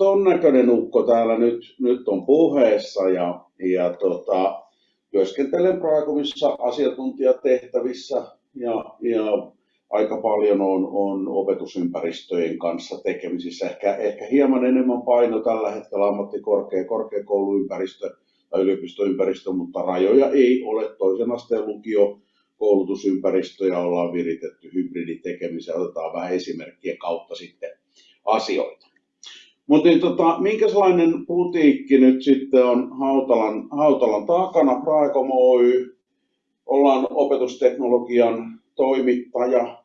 ton näköinen ukko täällä nyt, nyt on puheessa ja, ja tota, työskentelen Praekomissa asiantuntijatehtävissä ja, ja aika paljon on, on opetusympäristöjen kanssa tekemisissä. Ehkä, ehkä hieman enemmän paino tällä hetkellä ammattikorkea, korkeakouluympäristö tai yliopistoympäristö, mutta rajoja ei ole. Toisen asteen lukio koulutusympäristöjä ollaan viritetty hybriditekemiseen. Otetaan vähän esimerkkien kautta sitten asioita. Mutta niin, tota, minkälainen putiikki nyt sitten on Hautalan, Hautalan takana? Praekom Oy, ollaan opetusteknologian toimittaja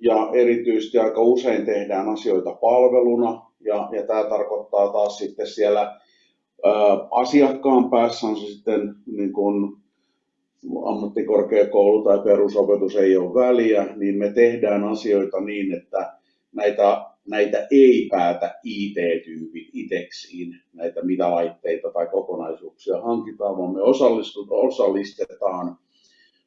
ja erityisesti aika usein tehdään asioita palveluna. Ja, ja tämä tarkoittaa taas sitten siellä ä, asiakkaan päässä on se sitten niin kun ammattikorkeakoulu tai perusopetus ei ole väliä, niin me tehdään asioita niin, että näitä, näitä ei päätä IT-tyypit itseksiin, näitä mitä laitteita tai kokonaisuuksia hankitaan, vaan me osallistetaan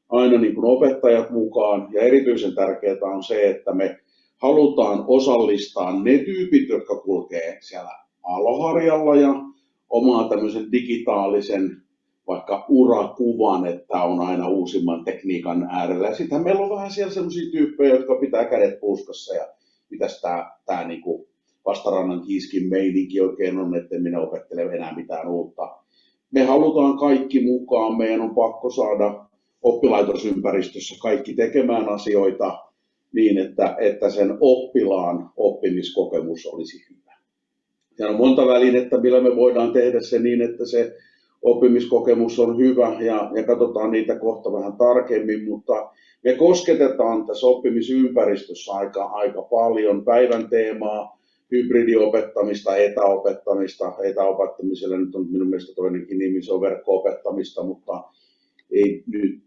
aina niin kuin opettajat mukaan. Ja erityisen tärkeää on se, että me halutaan osallistaa ne tyypit, jotka kulkee siellä aloharjalla ja omaa tämmöisen digitaalisen vaikka urakuvan, että on aina uusimman tekniikan äärellä. Sitten meillä on vähän siellä sellaisia tyyppejä, jotka pitää kädet puskassa ja mitäs tämä tää niinku vastarannan kiiskin meininki oikein on, että minä opettele enää mitään uutta. Me halutaan kaikki mukaan, meidän on pakko saada oppilaitosympäristössä kaikki tekemään asioita niin, että, että sen oppilaan oppimiskokemus olisi hyvä. Ja on monta välinettä, millä me voidaan tehdä se niin, että se oppimiskokemus on hyvä ja, ja katsotaan niitä kohta vähän tarkemmin, mutta me kosketetaan tässä oppimisympäristössä aika, aika paljon päivän teemaa, hybridiopettamista, etäopettamista. Etäopettamiselle nyt on minun mielestä toinenkin nimi, se on verkko-opettamista, mutta ei nyt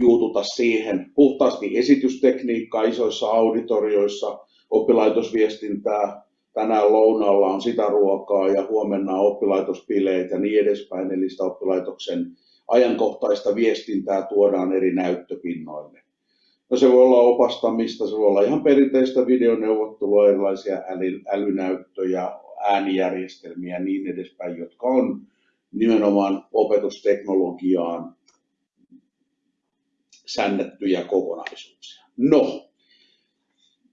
juututa siihen. Puhtaasti esitystekniikkaa isoissa auditorioissa, oppilaitosviestintää, tänään lounaalla on sitä ruokaa ja huomenna on oppilaitospileet ja niin edespäin, eli sitä oppilaitoksen ajankohtaista viestintää tuodaan eri näyttöpinnoille. No se voi olla opastamista, se voi olla ihan perinteistä videoneuvottelua, erilaisia äly, älynäyttöjä, äänijärjestelmiä ja niin edespäin, jotka on nimenomaan opetusteknologiaan säännettyjä kokonaisuuksia. No,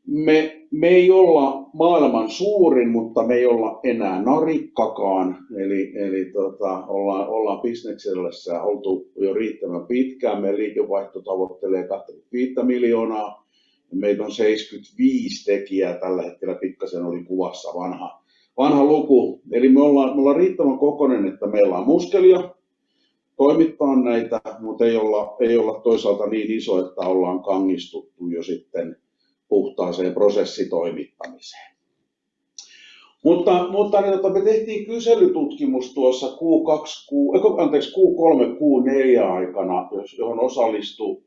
me, me ei olla maailman suurin, mutta me ei olla enää narikkakaan. Eli, eli tota, ollaan, ollaan bisneksellä oltu jo riittävän pitkään. Meidän liikevaihto tavoittelee 25 miljoonaa. Meitä on 75 tekijää tällä hetkellä, pikkasen oli kuvassa vanha, vanha luku. Eli me ollaan, me ollaan riittävän kokonen, että meillä on muskelia, toimittaa näitä, mutta ei olla, ei olla toisaalta niin iso, että ollaan kangistuttu jo sitten puhtaaseen prosessitoimittamiseen. Mutta, mutta niin, tota, me tehtiin kyselytutkimus tuossa Q2, Q, anteeksi, Q3, Q4 aikana, johon osallistui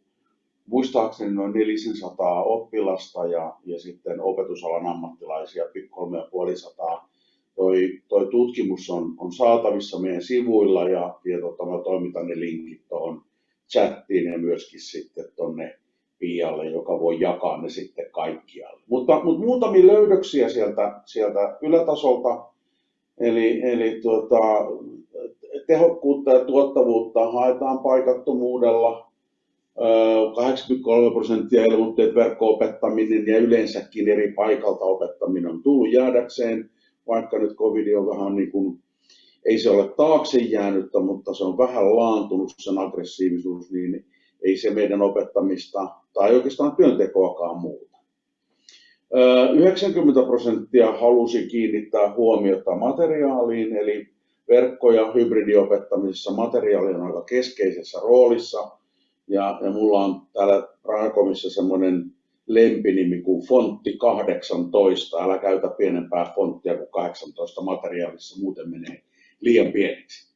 muistaakseni noin 400 oppilasta ja, ja sitten opetusalan ammattilaisia 3500 toi, toi tutkimus on, on saatavissa meidän sivuilla ja, ja tota, mä toimitan ne linkit tuohon chattiin ja myöskin sitten tuonne Pialle, joka voi jakaa ne sitten kaikkialle. Mutta, mutta muutamia löydöksiä sieltä, sieltä ylätasolta, eli, eli tuota, tehokkuutta ja tuottavuutta haetaan paikattomuudella, 83 prosenttia ilmoitti, että verkko-opettaminen ja yleensäkin eri paikalta opettaminen on tullut jäädäkseen vaikka nyt covid on vähän niin kuin, ei se ole taakse jäänyttä, mutta se on vähän laantunut sen aggressiivisuus, niin ei se meidän opettamista tai oikeastaan työntekoakaan muuta. 90 prosenttia halusi kiinnittää huomiota materiaaliin, eli verkko- ja hybridiopettamisessa materiaali on aika keskeisessä roolissa. Ja, ja mulla on täällä Rahakomissa semmoinen lempinimi kuin fontti 18. Älä käytä pienempää fonttia kuin 18 materiaalissa, muuten menee liian pieneksi.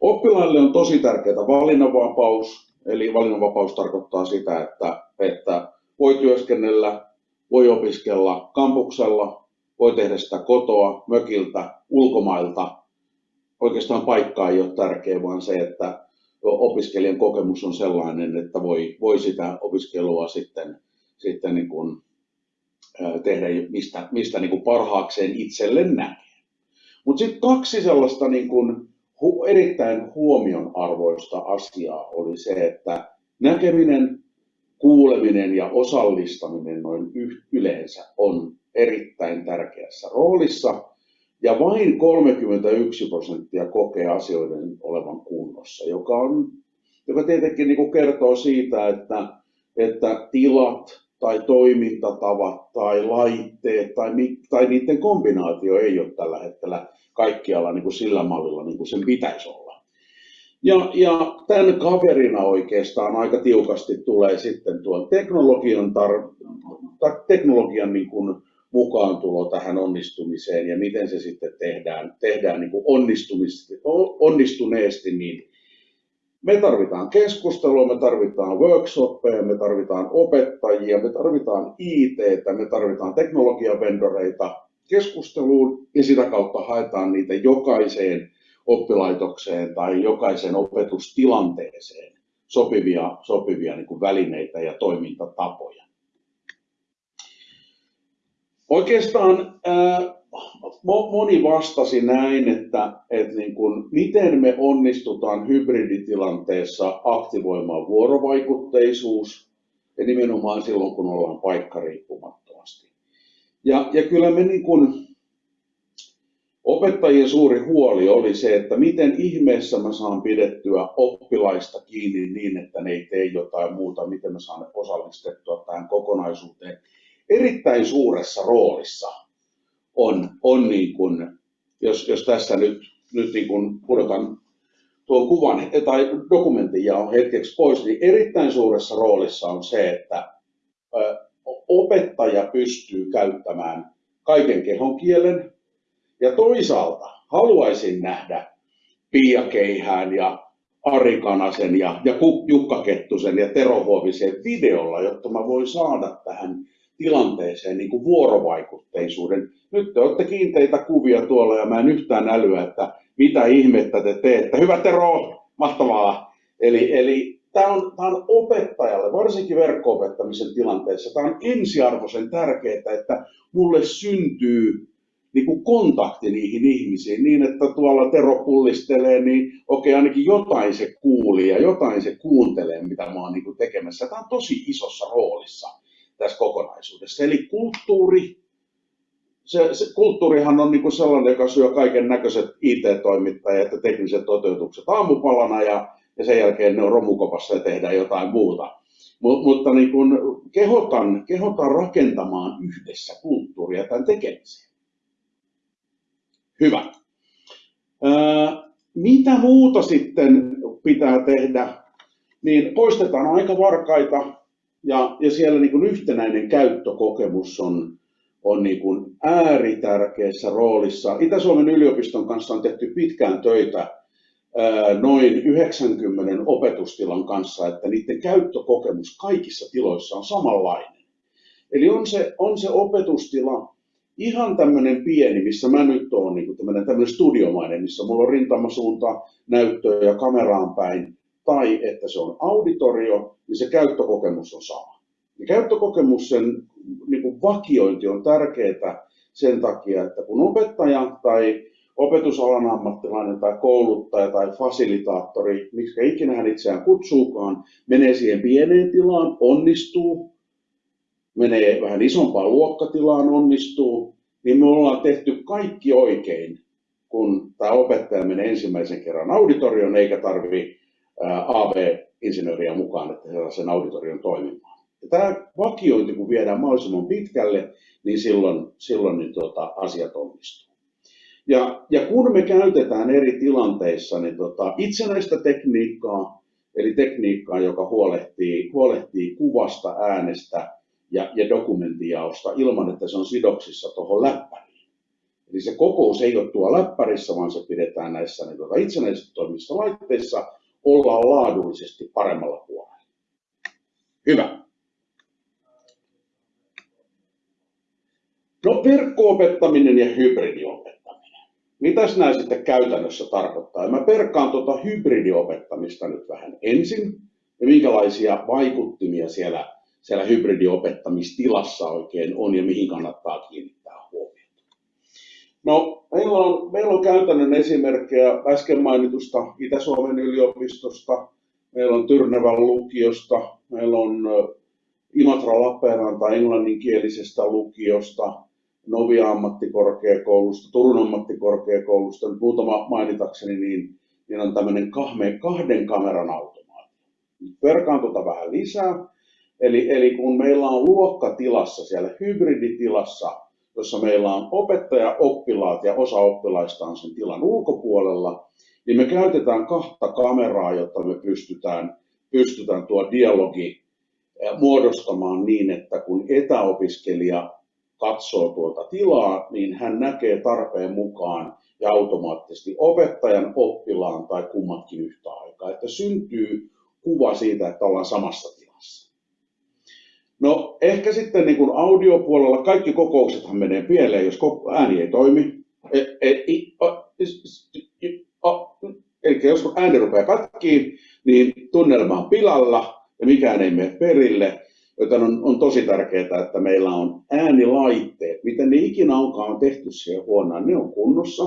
Oppilaille on tosi tärkeää valinnanvapaus, eli valinnanvapaus tarkoittaa sitä, että, että voi työskennellä, voi opiskella kampuksella, voi tehdä sitä kotoa, mökiltä, ulkomailta. Oikeastaan paikka ei ole tärkeä, vaan se, että opiskelijan kokemus on sellainen, että voi, voi sitä opiskelua sitten sitten niin kuin tehdä, mistä, mistä niin kuin parhaakseen itselle näkee. Mutta sitten kaksi sellaista niin kuin erittäin huomionarvoista asiaa oli se, että näkeminen, kuuleminen ja osallistaminen noin yleensä on erittäin tärkeässä roolissa. Ja vain 31 prosenttia kokee asioiden olevan kunnossa, joka, on, joka tietenkin niin kuin kertoo siitä, että, että tilat, tai toimintatavat tai laitteet tai, tai niiden kombinaatio ei ole tällä hetkellä kaikkialla niin kuin sillä mallilla niin kuin sen pitäisi olla. Ja, ja tämän kaverina oikeastaan aika tiukasti tulee sitten tuon teknologian, tar, teknologian niin kuin mukaan tulo tähän onnistumiseen ja miten se sitten tehdään, tehdään niin kuin onnistuneesti niin me tarvitaan keskustelua, me tarvitaan workshoppeja, me tarvitaan opettajia, me tarvitaan IT, me tarvitaan teknologiavendoreita keskusteluun ja sitä kautta haetaan niitä jokaiseen oppilaitokseen tai jokaiseen opetustilanteeseen sopivia, sopivia niin kuin välineitä ja toimintatapoja. Oikeastaan ää, moni vastasi näin, että, että niin kuin, miten me onnistutaan hybriditilanteessa aktivoimaan vuorovaikutteisuus ja nimenomaan silloin, kun ollaan paikkariippumattomasti. Ja, ja kyllä me niin kuin, opettajien suuri huoli oli se, että miten ihmeessä mä saan pidettyä oppilaista kiinni niin, että ne ei tee jotain muuta, miten mä saan osallistettua tähän kokonaisuuteen erittäin suuressa roolissa on, on niin kuin, jos, jos tässä nyt, nyt niin kuin pudotan tuon kuvan tai dokumentin ja on hetkeksi pois, niin erittäin suuressa roolissa on se, että opettaja pystyy käyttämään kaiken kehon kielen. Ja toisaalta haluaisin nähdä Pia Keihään ja Ari Kanasen ja, ja Jukka Kettusen ja Tero Huovisen videolla, jotta mä voin saada tähän tilanteeseen niin kuin vuorovaikutteisuuden. Nyt te olette kiinteitä kuvia tuolla ja mä en yhtään älyä, että mitä ihmettä te teette. Hyvä Tero, mahtavaa. Eli, eli tämä on, tämä on opettajalle, varsinkin verkko-opettamisen tilanteessa, tämä on ensiarvoisen tärkeää, että mulle syntyy niin kuin kontakti niihin ihmisiin niin, että tuolla Tero pullistelee, niin okei, ainakin jotain se kuuli ja jotain se kuuntelee, mitä mä oon niin kuin tekemässä. Tämä on tosi isossa roolissa tässä kokonaisuudessa. Eli kulttuuri, se, se kulttuurihan on niin kuin sellainen, joka syö kaiken näköiset IT-toimittajat ja tekniset toteutukset aamupalana ja, ja sen jälkeen ne on romukopassa ja tehdään jotain muuta. Mut, mutta niin kuin kehotan, kehotan rakentamaan yhdessä kulttuuria tämän tekemiseen. Hyvä. Ää, mitä muuta sitten pitää tehdä? Niin poistetaan aikavarkaita, ja, ja siellä niin kuin yhtenäinen käyttökokemus on, on niin kuin ääritärkeässä roolissa. Itä-Suomen yliopiston kanssa on tehty pitkään töitä noin 90 opetustilan kanssa, että niiden käyttökokemus kaikissa tiloissa on samanlainen. Eli on se, on se opetustila ihan tämmöinen pieni, missä mä nyt oon, niin tämmöinen, tämmöinen studiomainen, missä mulla on rintamasuunta, näyttöä ja kameraan päin, tai että se on auditorio, niin se käyttökokemus on sama. Ja käyttökokemus, sen niin kuin vakiointi on tärkeää sen takia, että kun opettaja tai opetusalan ammattilainen tai kouluttaja tai fasilitaattori, miksi ikinä hän itseään kutsuukaan, menee siihen pieneen tilaan, onnistuu, menee vähän isompaan luokkatilaan, onnistuu, niin me ollaan tehty kaikki oikein, kun tämä opettaja menee ensimmäisen kerran auditorioon eikä tarvitse AV-insinööriä mukaan, että he sen auditorion toimimaan. Ja tämä vakiointi, kun viedään mahdollisimman pitkälle, niin silloin, silloin niin tuota, asiat onnistuu. Ja, ja kun me käytetään eri tilanteissa niin tota, itsenäistä tekniikkaa, eli tekniikkaa, joka huolehtii, huolehtii kuvasta, äänestä ja, ja dokumenttijaosta ilman, että se on sidoksissa tuohon läppäriin. Eli se kokous ei ole tuo läppärissä, vaan se pidetään näissä niin tuota, itsenäisesti toimivissa laitteissa, ollaan laadullisesti paremmalla puolella. Hyvä. No verkko-opettaminen ja hybridiopettaminen. Mitäs nämä sitten käytännössä tarkoittaa? mä perkaan tuota hybridiopettamista nyt vähän ensin ja minkälaisia vaikuttimia siellä, siellä hybridiopettamistilassa oikein on ja mihin kannattaa kiinnittää huomiota. No, meillä on, meillä on käytännön esimerkkejä äsken mainitusta Itä-Suomen yliopistosta, meillä on Tyrnevän lukiosta, meillä on Imatra Lappeenranta englanninkielisestä lukiosta, Novia ammattikorkeakoulusta, Turun ammattikorkeakoulusta, nyt muutama mainitakseni, niin, niin on tämmöinen kahden kameran automaatio. Verkaan tuota vähän lisää. Eli, eli kun meillä on luokkatilassa, siellä hybriditilassa, jossa meillä on opettaja, oppilaat ja osa oppilaista on sen tilan ulkopuolella, niin me käytetään kahta kameraa, jotta me pystytään, pystytään tuo dialogi muodostamaan niin, että kun etäopiskelija katsoo tuota tilaa, niin hän näkee tarpeen mukaan ja automaattisesti opettajan, oppilaan tai kummatkin yhtä aikaa, että syntyy kuva siitä, että ollaan samassa tilassa. No ehkä sitten niin kuin audiopuolella kaikki kokouksethan menee pieleen, jos ääni ei toimi. E, e, Eli jos ääni rupeaa katkiin, niin tunnelma on pilalla ja mikään ei mene perille, joten on, on tosi tärkeää, että meillä on äänilaitteet, miten ne ikinä onkaan tehty siihen huoneen, ne on kunnossa.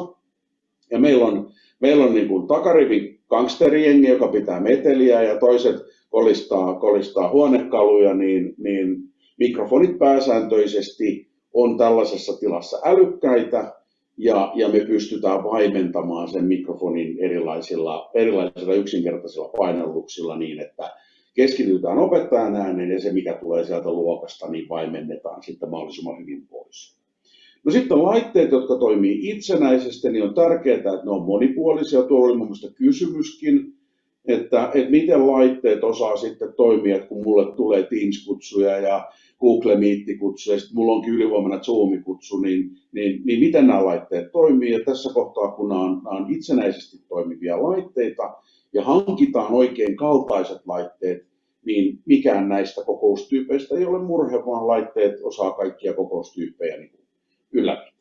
Ja meillä on, meillä on niin kuin takarivin gangsterijengi, joka pitää meteliä ja toiset kolistaa, kolistaa huonekaluja, niin, niin mikrofonit pääsääntöisesti on tällaisessa tilassa älykkäitä ja, ja me pystytään vaimentamaan sen mikrofonin erilaisilla, erilaisilla yksinkertaisilla painalluksilla niin, että keskitytään opettajan ääneen ja se, mikä tulee sieltä luokasta, niin vaimennetaan sitten mahdollisimman hyvin pois. No sitten laitteet, jotka toimii itsenäisesti, niin on tärkeää, että ne on monipuolisia. Tuolla oli mun kysymyskin, että, että miten laitteet osaa sitten toimia, että kun mulle tulee Teams-kutsuja ja Google Meet-kutsuja, ja sitten mulla onkin ylivoimainen Zoom-kutsu, niin, niin, niin miten nämä laitteet toimii. Ja tässä kohtaa, kun nämä on, nämä on itsenäisesti toimivia laitteita, ja hankitaan oikein kaltaiset laitteet, niin mikään näistä kokoustyypeistä ei ole murhe, vaan laitteet osaa kaikkia kokoustyyppejä niin ylläpitää.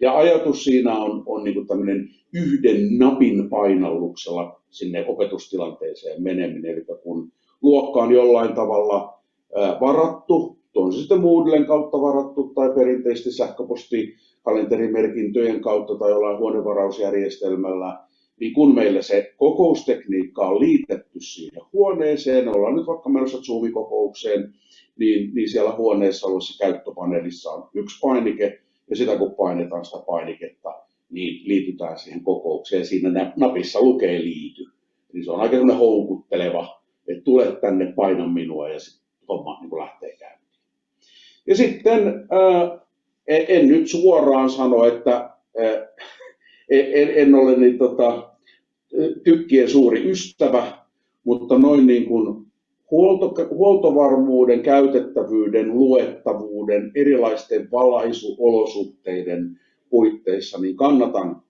Ja ajatus siinä on, on niin tämmöinen yhden napin painalluksella sinne opetustilanteeseen meneminen. Eli kun luokka on jollain tavalla varattu, on se sitten Moodlen kautta varattu tai perinteisesti sähköposti kalenterimerkintöjen kautta tai jollain huonevarausjärjestelmällä, niin kun meille se kokoustekniikka on liitetty siihen huoneeseen, ollaan nyt vaikka menossa Zoom-kokoukseen, niin, niin siellä huoneessa olevassa käyttöpaneelissa on yksi painike, ja sitä kun painetaan sitä painiketta, niin liitytään siihen kokoukseen. Siinä napissa lukee liity. Niin se on aika houkutteleva, että tule tänne, paina minua, ja sitten homma niin lähtee käyntiin. Ja sitten ää, en nyt suoraan sano, että ää, en, en ole niin, tota, tykkien suuri ystävä, mutta noin niin kuin huolto, huoltovarmuuden, käytettävyyden, luettavuuden, erilaisten valaisuolosuhteiden puitteissa, niin kannatan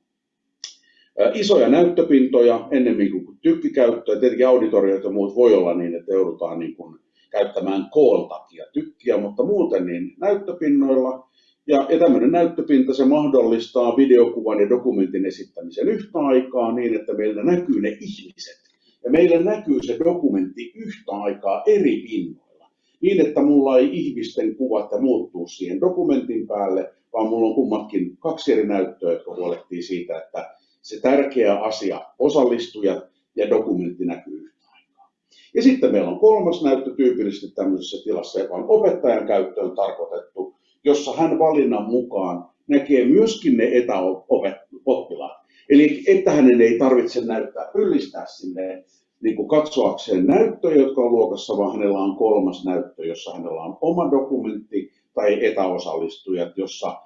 isoja näyttöpintoja ennemmin kuin tykkikäyttöä. Tietenkin auditoriot ja muut voi olla niin, että joudutaan niin kuin käyttämään koon takia tykkiä, mutta muuten niin näyttöpinnoilla ja, ja tämmöinen näyttöpinta se mahdollistaa videokuvan ja dokumentin esittämisen yhtä aikaa niin, että meillä näkyy ne ihmiset. Ja meillä näkyy se dokumentti yhtä aikaa eri pinnoilla. Niin, että mulla ei ihmisten kuvat ja muuttuu siihen dokumentin päälle, vaan mulla on kummatkin kaksi eri näyttöä, jotka huolehtii siitä, että se tärkeä asia, osallistujat ja dokumentti näkyy yhtä aikaa. Ja sitten meillä on kolmas näyttö tyypillisesti tämmöisessä tilassa, joka on opettajan käyttöön tarkoitettu, jossa hän valinnan mukaan näkee myöskin ne etäoppilaat. Eli että hänen ei tarvitse näyttää, yllistää sinne niin kuin katsoakseen näyttöjä, jotka on luokassa, vaan hänellä on kolmas näyttö, jossa hänellä on oma dokumentti tai etäosallistujat, jossa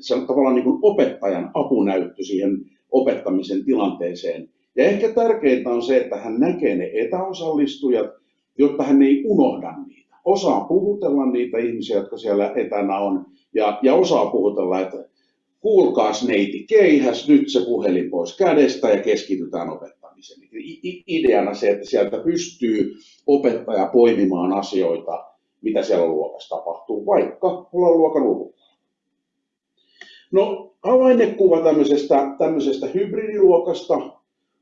se on tavallaan niin kuin opettajan apunäyttö siihen opettamisen tilanteeseen. Ja ehkä tärkeintä on se, että hän näkee ne etäosallistujat, jotta hän ei unohda niitä osaa puhutella niitä ihmisiä, jotka siellä etänä on, ja, ja osaa puhutella, että kuulkaas neiti, keihäs nyt se puhelin pois kädestä ja keskitytään opettamiseen. Ideana se, että sieltä pystyy opettaja poimimaan asioita, mitä siellä luokassa tapahtuu, vaikka ollaan luokan ulkopuolella. No, avainnekuva tämmöisestä, tämmöisestä hybridiluokasta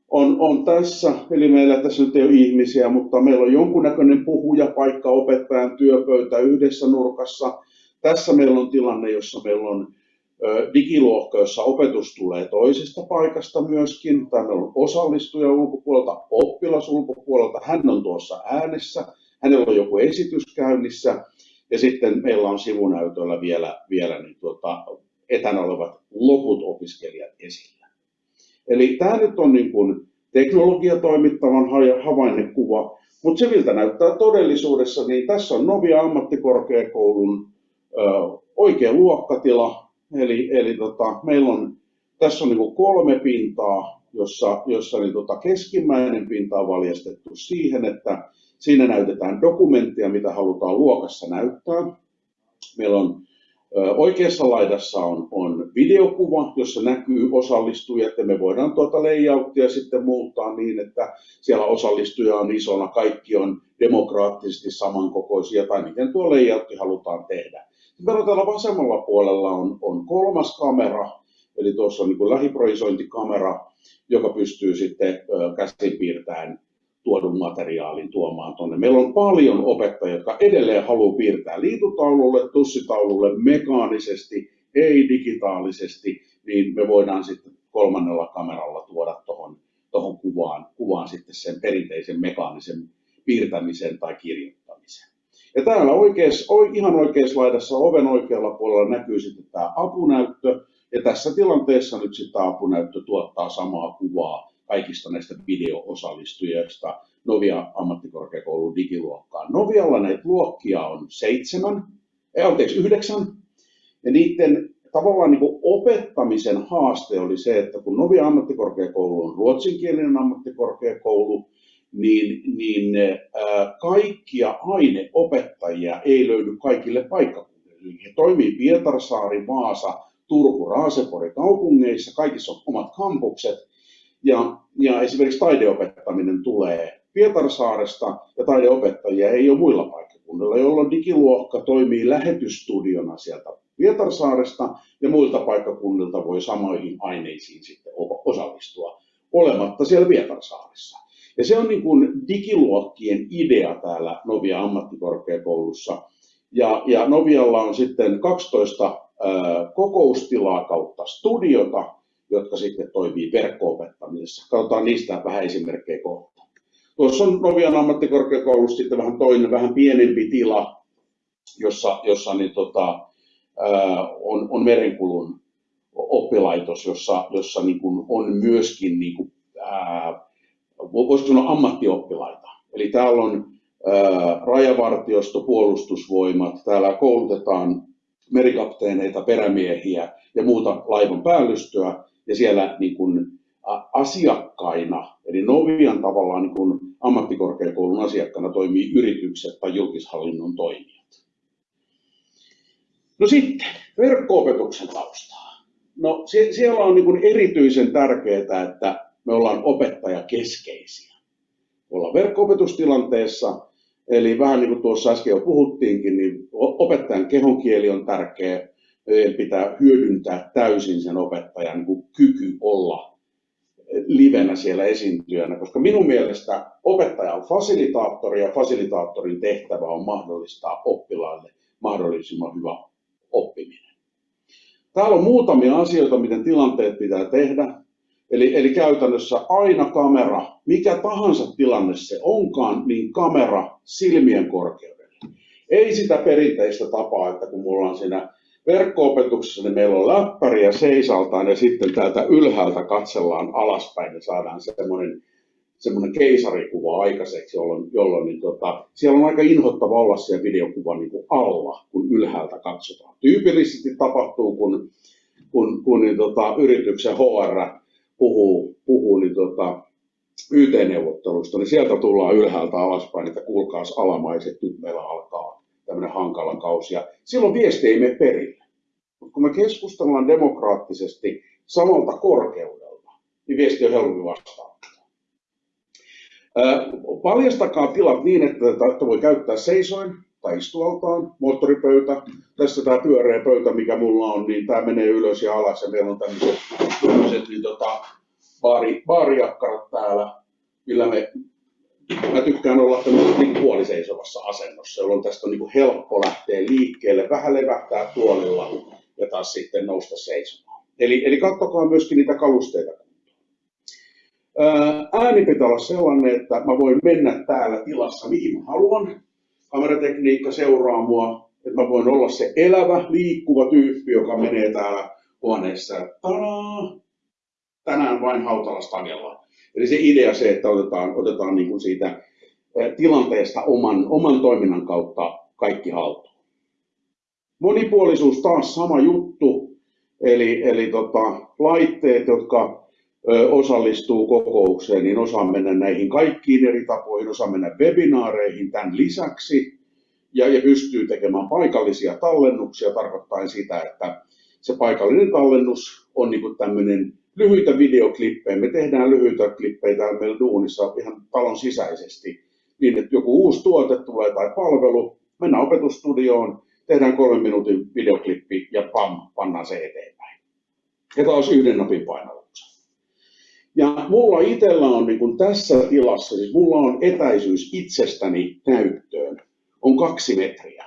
on, on tässä, eli meillä tässä nyt ei ole ihmisiä, mutta meillä on jonkunnäköinen puhujapaikka, opettajan työpöytä yhdessä nurkassa. Tässä meillä on tilanne, jossa meillä on digiluokka, jossa opetus tulee toisesta paikasta myöskin, meillä on osallistuja ulkopuolelta, oppilas ulkopuolelta, hän on tuossa äänessä, hänellä on joku esitys käynnissä, ja sitten meillä on sivunäytöllä vielä, vielä niin tuota, etänä olevat loput opiskelijat esillä. Eli tämä nyt on niin kuin teknologiatoimittavan havainnekuva, mutta se miltä näyttää todellisuudessa, niin tässä on Novia ammattikorkeakoulun ö, oikea luokkatila, eli, eli tota, meillä on, tässä on niin kolme pintaa, jossa, jossa niin tota, keskimmäinen pinta on valjastettu siihen, että siinä näytetään dokumenttia, mitä halutaan luokassa näyttää. Meillä on Oikeassa laidassa on, on videokuva, jossa näkyy osallistujat ja me voidaan tuota layouttia sitten muuttaa niin, että siellä osallistuja on isona, kaikki on demokraattisesti samankokoisia tai miten tuo layoutti halutaan tehdä. Sitten täällä vasemmalla puolella on, on kolmas kamera, eli tuossa on niin lähiprojisointikamera, joka pystyy sitten käsin piirtämään tuodun materiaalin tuomaan tuonne. Meillä on paljon opettajia, jotka edelleen haluaa piirtää liitutaululle, tussitaululle mekaanisesti, ei digitaalisesti, niin me voidaan sitten kolmannella kameralla tuoda tuohon tohon kuvaan, kuvaan sitten sen perinteisen mekaanisen piirtämisen tai kirjoittamisen. Ja täällä oikeassa, ihan oikeassa laidassa oven oikealla puolella näkyy sitten tämä apunäyttö, ja tässä tilanteessa nyt sitten apunäyttö tuottaa samaa kuvaa kaikista näistä video-osallistujista. Novia ammattikorkeakoulun digiluokkaan. Novialla näitä luokkia on seitsemän, ei, anteeksi, yhdeksän, ja niiden tavallaan niin opettamisen haaste oli se, että kun Novia ammattikorkeakoulu on ruotsinkielinen ammattikorkeakoulu, niin, niin ää, kaikkia aineopettajia ei löydy kaikille paikkakunnille. He toimii Pietarsaari, Vaasa, Turku, Raasepori kaupungeissa, kaikissa on omat kampukset, ja, ja esimerkiksi taideopettaminen tulee Pietarsaaresta ja taideopettajia ei ole muilla paikkakunnilla, jolloin digiluokka toimii lähetystudiona sieltä Pietarsaaresta ja muilta paikkakunnilta voi samoihin aineisiin sitten osallistua olematta siellä Pietarsaaressa. Ja se on niin kuin digiluokkien idea täällä Novia ammattikorkeakoulussa. Ja, ja Novialla on sitten 12 ää, kokoustilaa kautta studiota, jotka sitten toimii verkko-opettamisessa. Katsotaan niistä vähän esimerkkejä kohta. Tuossa on Novian ammattikorkeakoulussa sitten vähän toinen, vähän pienempi tila, jossa, jossa niin tota, on, on merenkulun oppilaitos, jossa, jossa niin kuin on myöskin, niin kuin, ää, voisiko sanoa ammattioppilaita. Eli täällä on rajavartiosto, puolustusvoimat, täällä koulutetaan merikapteeneita, perämiehiä ja muuta laivan päällystöä, ja siellä niin kuin asiakkaina, eli Novian tavallaan niin kuin ammattikorkeakoulun asiakkaana toimii yritykset tai julkishallinnon toimijat. No sitten, verkko-opetuksen taustaa. No siellä on niin kuin erityisen tärkeää, että me ollaan opettajakeskeisiä. Me ollaan verkko-opetustilanteessa, eli vähän niin kuin tuossa äsken jo puhuttiinkin, niin opettajan kehonkieli on tärkeä, pitää hyödyntää täysin sen opettajan niin kyky olla livenä siellä esiintyjänä, koska minun mielestä opettaja on fasilitaattori ja fasilitaattorin tehtävä on mahdollistaa oppilaille mahdollisimman hyvä oppiminen. Täällä on muutamia asioita, miten tilanteet pitää tehdä. Eli, eli käytännössä aina kamera, mikä tahansa tilanne se onkaan, niin kamera silmien korkeudelle. Ei sitä perinteistä tapaa, että kun mulla on siinä verkko-opetuksessa niin meillä on läppäri ja seisaltaan ja sitten täältä ylhäältä katsellaan alaspäin ja saadaan semmoinen, semmoinen keisarikuva aikaiseksi, jolloin, jolloin niin tota, siellä on aika inhottava olla siellä videokuvan niin kuin alla, kun ylhäältä katsotaan. Tyypillisesti tapahtuu, kun, kun, kun niin tota, yrityksen HR puhuu, puhuu niin tota, YT-neuvottelusta, niin sieltä tullaan ylhäältä alaspäin, että kuulkaas alamaiset, nyt meillä alkaa tämmöinen hankala kausi. Ja silloin viesti ei mene perille. Mutta kun me keskustellaan demokraattisesti samalta korkeudelta, niin viesti on helpompi vastaanottaa. Paljastakaa tilat niin, että tätä voi käyttää seisoin tai istualtaan, moottoripöytä. Tässä tämä pyöreä pöytä, mikä mulla on, niin tämä menee ylös ja alas ja meillä on tämmöiset, tämmöiset niin tota, baari, baarijakkarat täällä, millä me, mä tykkään olla tämmöisessä niin puoliseisovassa asennossa, jolloin tästä on niin helppo lähteä liikkeelle, vähän levähtää tuolilla ja taas sitten nousta seisomaan. Eli, eli katsokaa myöskin niitä kalusteita Ääni pitää olla sellainen, että mä voin mennä täällä tilassa mihin mä haluan. Kameratekniikka seuraa mua, että mä voin olla se elävä, liikkuva tyyppi, joka menee täällä huoneessa. Tadaa! Tänään vain Hautala Eli se idea se, että otetaan, otetaan niin kuin siitä tilanteesta oman, oman toiminnan kautta kaikki haltuun. Monipuolisuus taas sama juttu, eli, eli tota, laitteet, jotka osallistuu kokoukseen, niin osaa mennä näihin kaikkiin eri tapoihin, osaa mennä webinaareihin tämän lisäksi ja, ja pystyy tekemään paikallisia tallennuksia tarkoittaen sitä, että se paikallinen tallennus on niin tämmöinen lyhyitä videoklippejä. Me tehdään lyhyitä klippejä täällä meillä duunissa ihan talon sisäisesti niin, että joku uusi tuote tulee tai palvelu, mennään opetustudioon, tehdään kolmen minuutin videoklippi ja pam, pannaan se eteenpäin. Ja taas yhden napin painalluksen. Ja mulla itsellä on niin tässä tilassa, siis mulla on etäisyys itsestäni näyttöön, on kaksi metriä,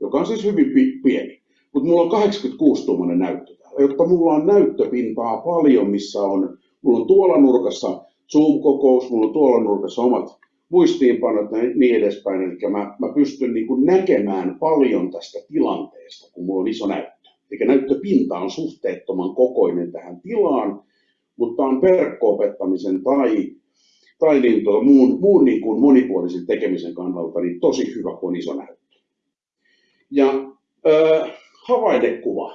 joka on siis hyvin pieni. Mutta mulla on 86 tuommoinen näyttö täällä, jotta mulla on näyttöpintaa paljon, missä on, mulla on tuolla nurkassa Zoom-kokous, mulla on tuolla nurkassa omat muistiinpanot ja niin edespäin. Eli mä, mä pystyn niin kuin näkemään paljon tästä tilanteesta, kun mulla on iso näyttö. Eli näyttöpinta on suhteettoman kokoinen tähän tilaan, mutta on verkko-opettamisen tai, tai niin tuo, muun, muun niin kuin monipuolisen tekemisen kannalta niin tosi hyvä, kun on iso näyttö. Ja äh, havaidekuva.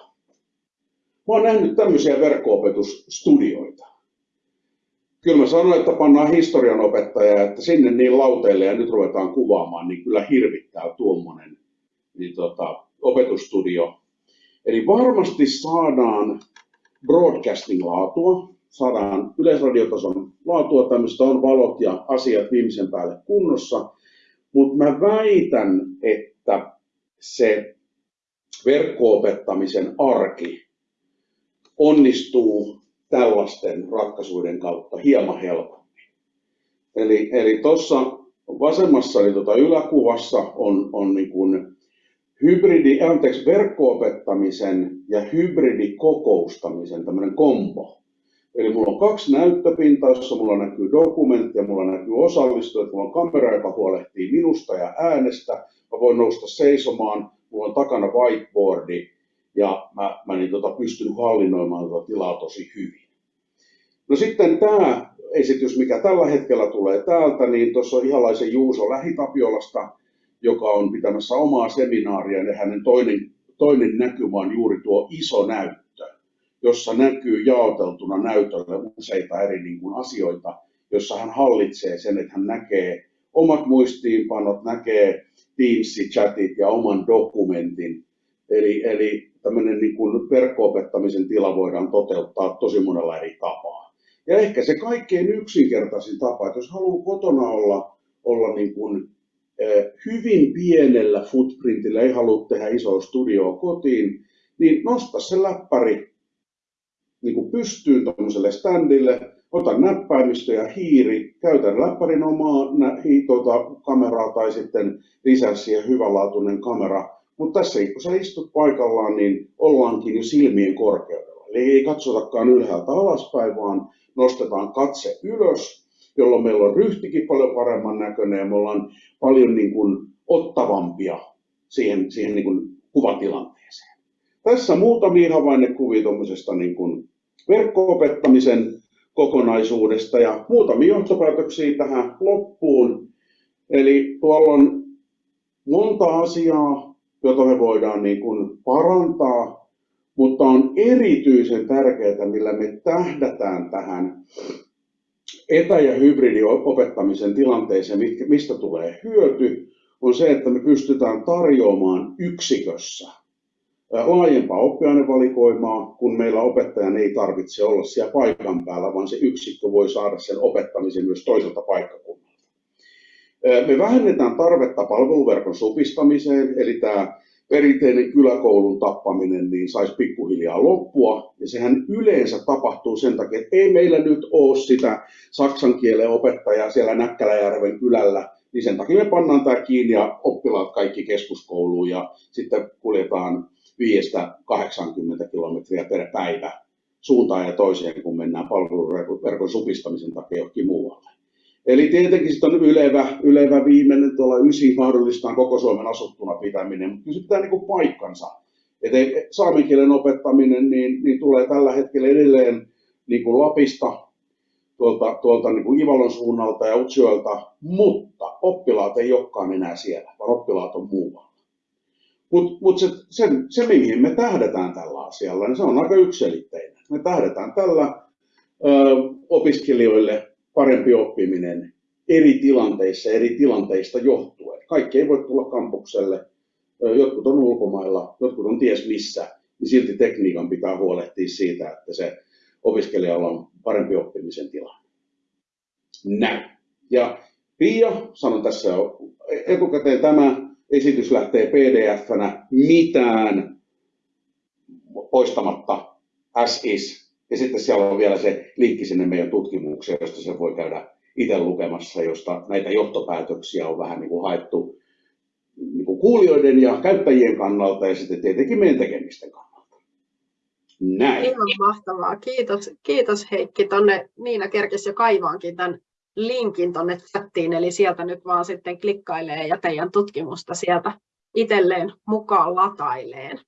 Mä oon nähnyt tämmöisiä verkko-opetusstudioita. Kyllä mä sanoin, että pannaan historianopettaja, että sinne niin lauteille ja nyt ruvetaan kuvaamaan, niin kyllä hirvittää tuommoinen niin tota, opetusstudio. Eli varmasti saadaan broadcasting-laatua, saadaan yleisradiotason laatua, tämmöistä on valot ja asiat viimeisen päälle kunnossa, mutta mä väitän, että se verkkoopettamisen arki onnistuu tällaisten ratkaisuiden kautta hieman helpommin. Eli, eli tuossa vasemmassa niin tuota yläkuvassa on, on niin kuin hybridi, anteeksi, verkkoopettamisen ja hybridikokoustamisen tämmöinen kombo. Eli mulla on kaksi näyttöpintaa, jossa mulla näkyy dokumentti ja mulla näkyy osallistujat, mulla on kamera, joka huolehtii minusta ja äänestä. Mä voin nousta seisomaan, mulla on takana whiteboardi ja mä, mä niin tota, pystyn hallinnoimaan tota tilaa tosi hyvin. No sitten tämä esitys, mikä tällä hetkellä tulee täältä, niin tuossa on ihalaisen Juuso Lähitapiolasta, joka on pitämässä omaa seminaaria ja hänen toinen, toinen näkymä on juuri tuo iso näyttö jossa näkyy jaoteltuna näytölle useita eri niin kuin asioita, jossa hän hallitsee sen, että hän näkee omat muistiinpanot, näkee Teams-chatit ja oman dokumentin. Eli, eli tämmöinen niin kuin verkko-opettamisen tila voidaan toteuttaa tosi monella eri tapaa. Ja ehkä se kaikkein yksinkertaisin tapa, että jos haluaa kotona olla, olla niin kuin, eh, hyvin pienellä footprintillä, ei halua tehdä isoa studioa kotiin, niin nosta se läppäri niin kuin pystyyn tuollaiselle standille, otan näppäimistö ja hiiri, käytän läppärin omaa nä, hi, tuota, kameraa tai sitten lisää siihen hyvänlaatuinen kamera. Mutta tässä kun sä istut paikallaan, niin ollaankin jo silmien korkeudella. Eli ei katsotakaan ylhäältä alaspäin, vaan nostetaan katse ylös, jolloin meillä on ryhtikin paljon paremman näköinen ja me ollaan paljon niin kuin ottavampia siihen, siihen niin kuin kuvatilanteeseen. Tässä muutamia havainnekuvia tuommoisesta niin kuin verkko-opettamisen kokonaisuudesta ja muutamia johtopäätöksiä tähän loppuun. Eli tuolla on monta asiaa, jota me voidaan niin kuin parantaa, mutta on erityisen tärkeää, millä me tähdätään tähän etä- ja hybridiopettamisen tilanteeseen, mistä tulee hyöty, on se, että me pystytään tarjoamaan yksikössä laajempaa oppiainevalikoimaa, kun meillä opettajan ei tarvitse olla siellä paikan päällä, vaan se yksikkö voi saada sen opettamisen myös toiselta paikkakunnalta. Me vähennetään tarvetta palveluverkon supistamiseen, eli tämä perinteinen kyläkoulun tappaminen niin saisi pikkuhiljaa loppua. Ja sehän yleensä tapahtuu sen takia, että ei meillä nyt ole sitä saksan kielen opettajaa siellä Näkkäläjärven kylällä, niin sen takia me pannaan tämä kiinni ja oppilaat kaikki keskuskouluun ja sitten kuljetaan 5-80 kilometriä per päivä suuntaan ja toiseen, kun mennään palveluverkon supistamisen takia johonkin muualle. Eli tietenkin sitten on ylevä, ylevä viimeinen tuolla ysi mahdollistaa koko Suomen asuttuna pitäminen, mutta se pitää niin paikkansa. Et saamen kielen opettaminen niin, niin tulee tällä hetkellä edelleen niin kuin Lapista, tuolta, tuolta niin kuin Ivalon suunnalta ja Utsjoelta, mutta oppilaat ei olekaan enää siellä, vaan oppilaat on muualla. Mutta mut se, se, se, mihin me tähdetään tällä asialla, niin se on aika yksilitteinen. Me tähdetään tällä ö, opiskelijoille parempi oppiminen eri tilanteissa, eri tilanteista johtuen. Kaikki ei voi tulla kampukselle, jotkut on ulkomailla, jotkut on ties missä, niin silti tekniikan pitää huolehtia siitä, että se opiskelijalla on parempi oppimisen tilanne. Näin. Ja Pia, sanon tässä etukäteen, tämä esitys lähtee pdf-nä mitään poistamatta as is. Ja sitten siellä on vielä se linkki sinne meidän tutkimukseen, josta se voi käydä itse lukemassa, josta näitä johtopäätöksiä on vähän niin kuin haettu niin kuin kuulijoiden ja käyttäjien kannalta ja sitten tietenkin meidän tekemisten kannalta. Näin. Ihan mahtavaa. Kiitos, kiitos Heikki. Tonne Niina kerkesi jo kaivaankin tämän linkin tuonne chattiin, eli sieltä nyt vaan sitten klikkailee ja teidän tutkimusta sieltä itselleen mukaan lataileen.